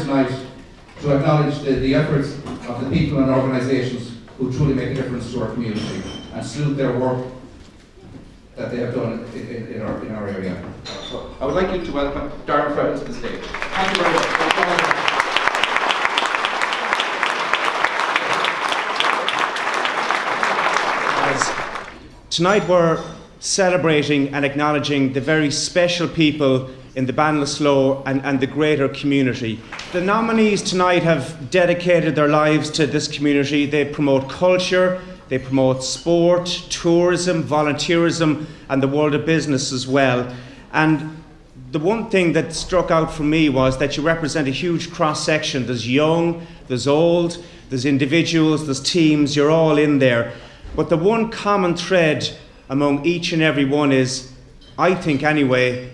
acknowledge the, the efforts of the people and organisations who truly make a difference to our community and salute their work that they have done in, in, in our, in our area. So I would like you to welcome Darren Fred to the stage. Thank you very much. Tonight we're celebrating and acknowledging the very special people in the Ballinasloe and, and the greater community. The nominees tonight have dedicated their lives to this community. They promote culture, they promote sport, tourism, volunteerism, and the world of business as well. And the one thing that struck out for me was that you represent a huge cross section. There's young, there's old, there's individuals, there's teams, you're all in there. But the one common thread among each and every one is, I think anyway,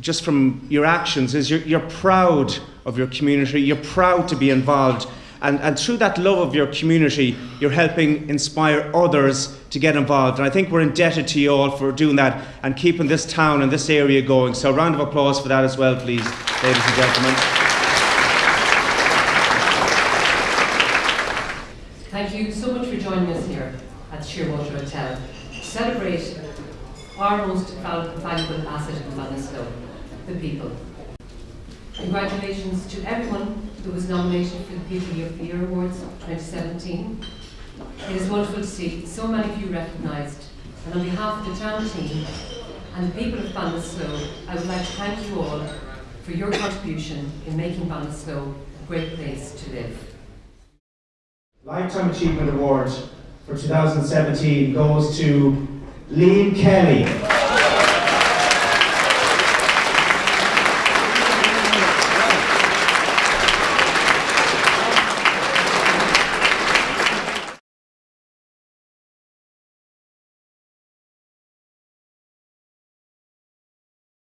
just from your actions, is you're, you're proud of your community, you're proud to be involved. And, and through that love of your community, you're helping inspire others to get involved. And I think we're indebted to you all for doing that and keeping this town and this area going. So, a round of applause for that as well, please, ladies and gentlemen. Thank you so much for joining us here at Shearwater Hotel to celebrate our most valuable asset in Ballinasloe, the people. Congratulations to everyone who was nominated for the People of the Year Awards 2017. It is wonderful to see so many of you recognised. And on behalf of the town team and the people of Ballinasloe, I would like to thank you all for your contribution in making Ballinasloe a great place to live. Lifetime Achievement Award for 2017 goes to Liam Kelly.